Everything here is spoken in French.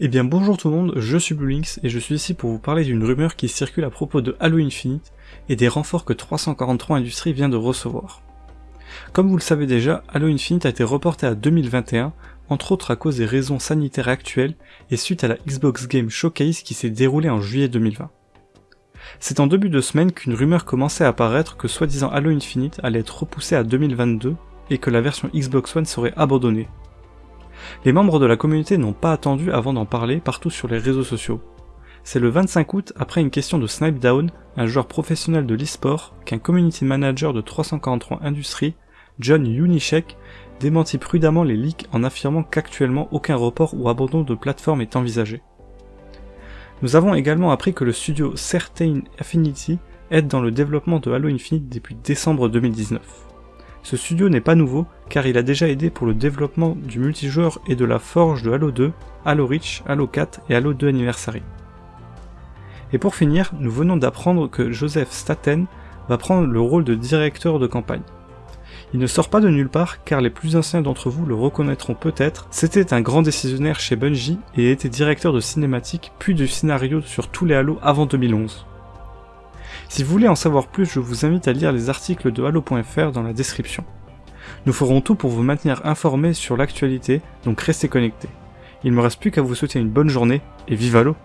Eh bien bonjour tout le monde, je suis BlueLinks et je suis ici pour vous parler d'une rumeur qui circule à propos de Halo Infinite et des renforts que 343 Industries vient de recevoir. Comme vous le savez déjà, Halo Infinite a été reporté à 2021, entre autres à cause des raisons sanitaires actuelles et suite à la Xbox Game Showcase qui s'est déroulée en juillet 2020. C'est en début de semaine qu'une rumeur commençait à apparaître que soi-disant Halo Infinite allait être repoussé à 2022 et que la version Xbox One serait abandonnée. Les membres de la communauté n'ont pas attendu avant d'en parler partout sur les réseaux sociaux. C'est le 25 août, après une question de Snipedown, un joueur professionnel de l'e-sport, qu'un community manager de 343 Industries, John Unichek, démentit prudemment les leaks en affirmant qu'actuellement aucun report ou abandon de plateforme est envisagé. Nous avons également appris que le studio Certain Affinity aide dans le développement de Halo Infinite depuis décembre 2019. Ce studio n'est pas nouveau car il a déjà aidé pour le développement du multijoueur et de la forge de Halo 2, Halo Reach, Halo 4 et Halo 2 Anniversary. Et pour finir, nous venons d'apprendre que Joseph Staten va prendre le rôle de directeur de campagne. Il ne sort pas de nulle part car les plus anciens d'entre vous le reconnaîtront peut-être, c'était un grand décisionnaire chez Bungie et était directeur de cinématique puis de scénario sur tous les Halo avant 2011. Si vous voulez en savoir plus, je vous invite à lire les articles de Halo.fr dans la description. Nous ferons tout pour vous maintenir informés sur l'actualité, donc restez connectés. Il me reste plus qu'à vous souhaiter une bonne journée, et vive Halo